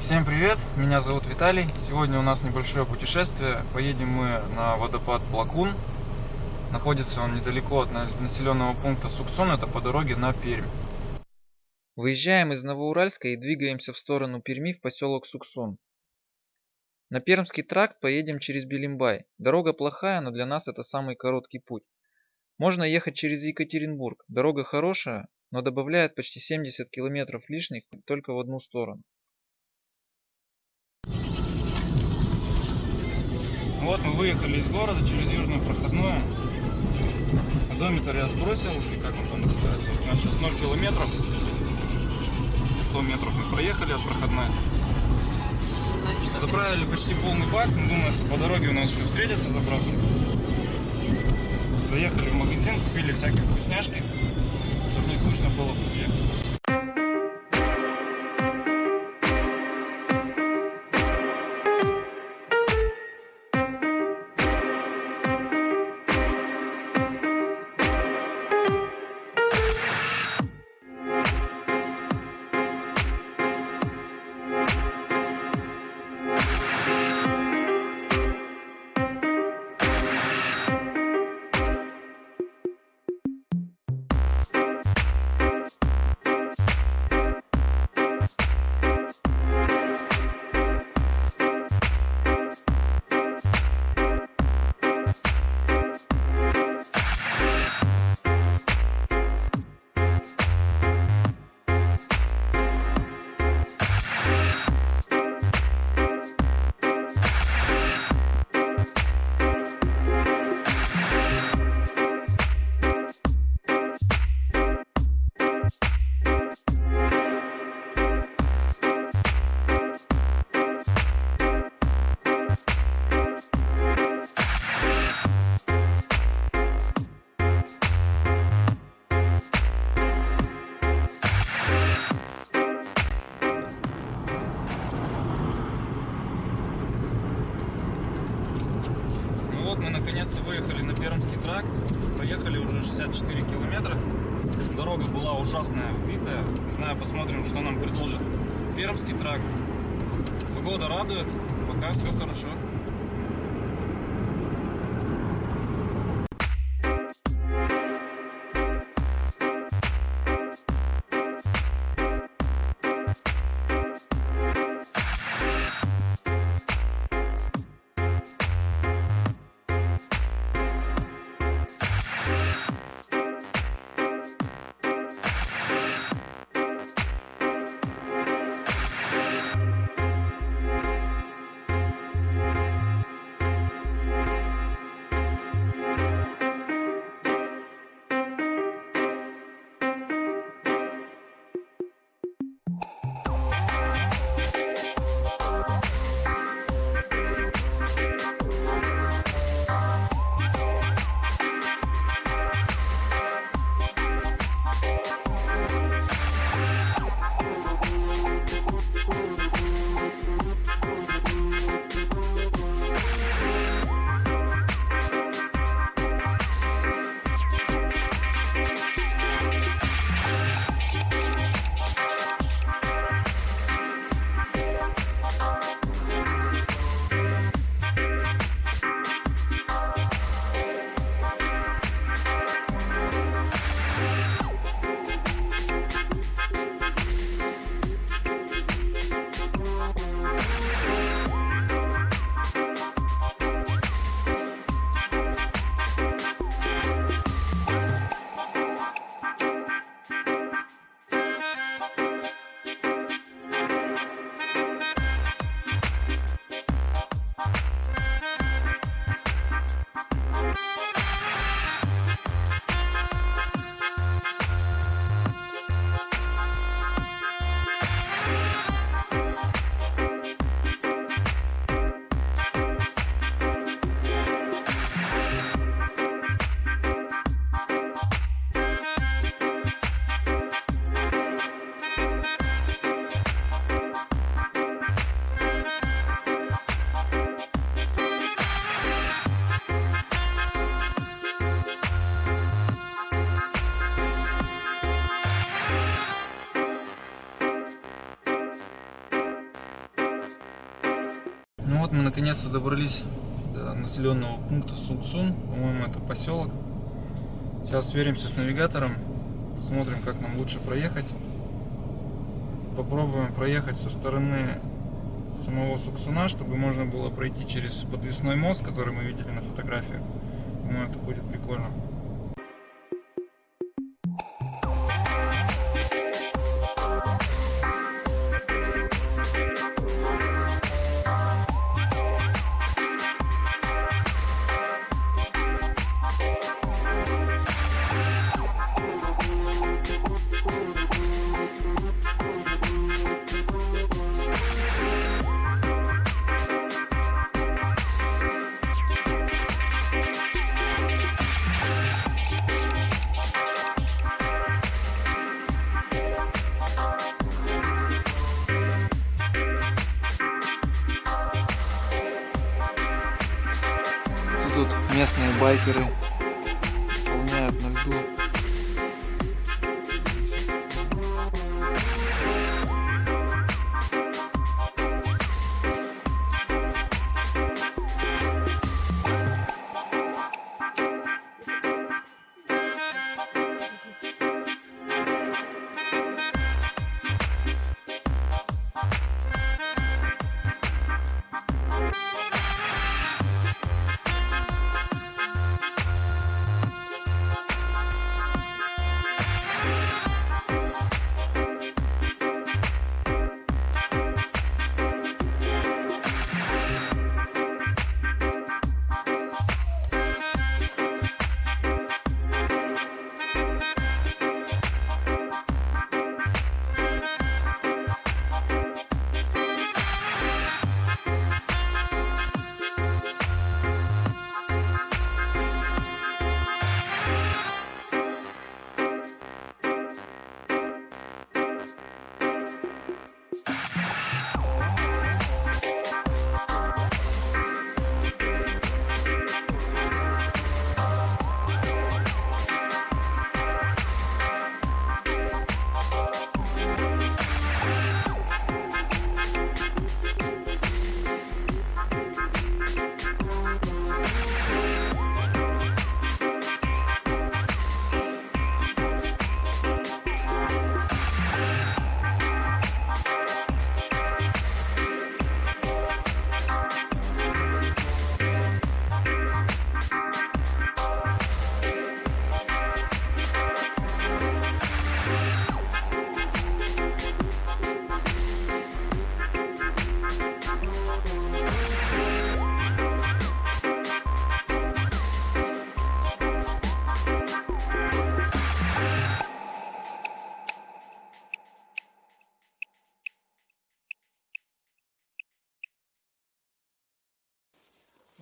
Всем привет, меня зовут Виталий. Сегодня у нас небольшое путешествие. Поедем мы на водопад Плакун. Находится он недалеко от населенного пункта Суксон, это по дороге на Пермь. Выезжаем из Новоуральска и двигаемся в сторону Перми в поселок Суксон. На Пермский тракт поедем через Белимбай. Дорога плохая, но для нас это самый короткий путь. Можно ехать через Екатеринбург. Дорога хорошая, но добавляет почти 70 километров лишних только в одну сторону. Вот мы выехали из города через Южную проходную. Одометр я сбросил, и как он там называется. Вот у нас сейчас 0 километров. 100 метров мы проехали от проходной. Заправили почти полный бак. Мы думаем, что по дороге у нас еще встретятся заправки. Заехали в магазин, купили всякие вкусняшки, чтобы не скучно было в пути. Пока все наконец-то добрались до населенного пункта Сунцун. По-моему, это поселок. Сейчас сверимся с навигатором. Посмотрим, как нам лучше проехать. Попробуем проехать со стороны самого Суксуна, чтобы можно было пройти через подвесной мост, который мы видели на фотографиях. Думаю, это будет прикольно. Местные байкеры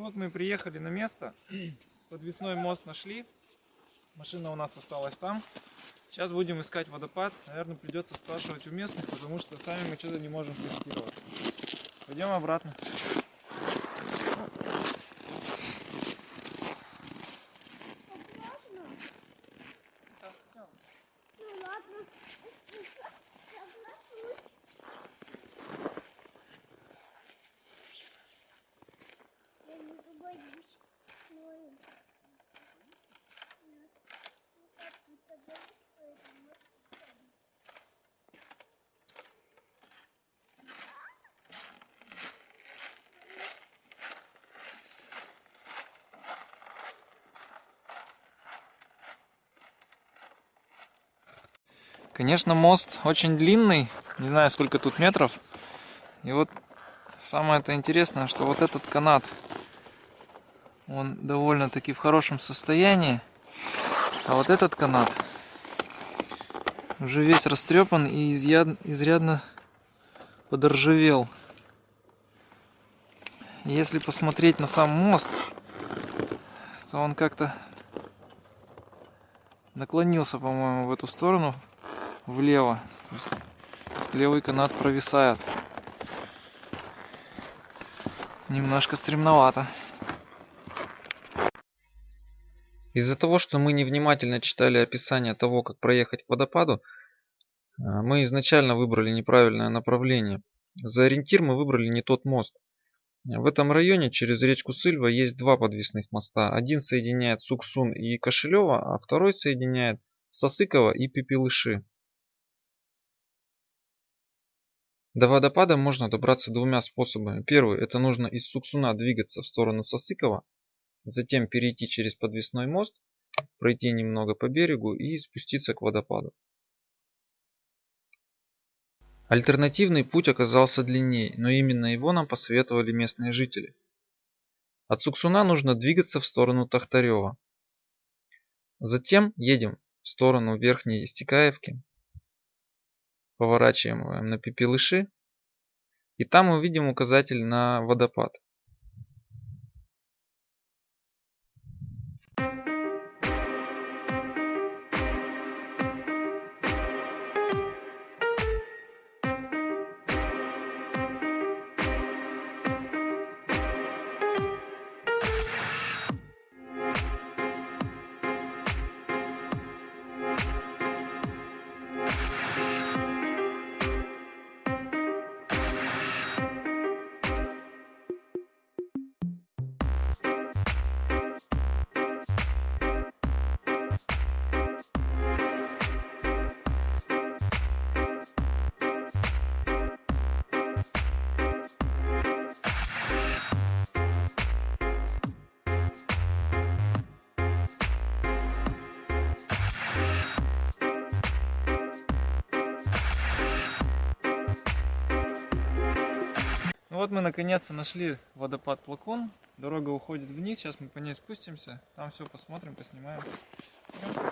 вот мы приехали на место. Подвесной мост нашли. Машина у нас осталась там. Сейчас будем искать водопад. Наверное, придется спрашивать у местных, потому что сами мы что-то не можем сориентировать. Пойдем обратно. Конечно, мост очень длинный, не знаю сколько тут метров. И вот самое это интересное, что вот этот канат, он довольно-таки в хорошем состоянии. А вот этот канат уже весь растрепан и изрядно подоржавел. Если посмотреть на сам мост, то он как-то наклонился, по-моему, в эту сторону влево. левый канат провисает. Немножко стремновато. Из-за того, что мы невнимательно читали описание того, как проехать к водопаду, а, мы изначально выбрали неправильное направление. За ориентир мы выбрали не тот мост. В этом районе через речку Сыльва есть два подвесных моста. Один соединяет Суксун и Кошелева, а второй соединяет Сосыкова и Пепелыши. До водопада можно добраться двумя способами. Первый – это нужно из Суксуна двигаться в сторону Сосыкова, затем перейти через подвесной мост, пройти немного по берегу и спуститься к водопаду. Альтернативный путь оказался длиннее, но именно его нам посоветовали местные жители. От Суксуна нужно двигаться в сторону Тахтарева. Затем едем в сторону Верхней Стекаевки, поворачиваем на Пепелыши, и там увидим указатель на водопад. Вот мы наконец-то нашли водопад Плакон. Дорога уходит вниз, сейчас мы по ней спустимся. Там все посмотрим, поснимаем. Идем.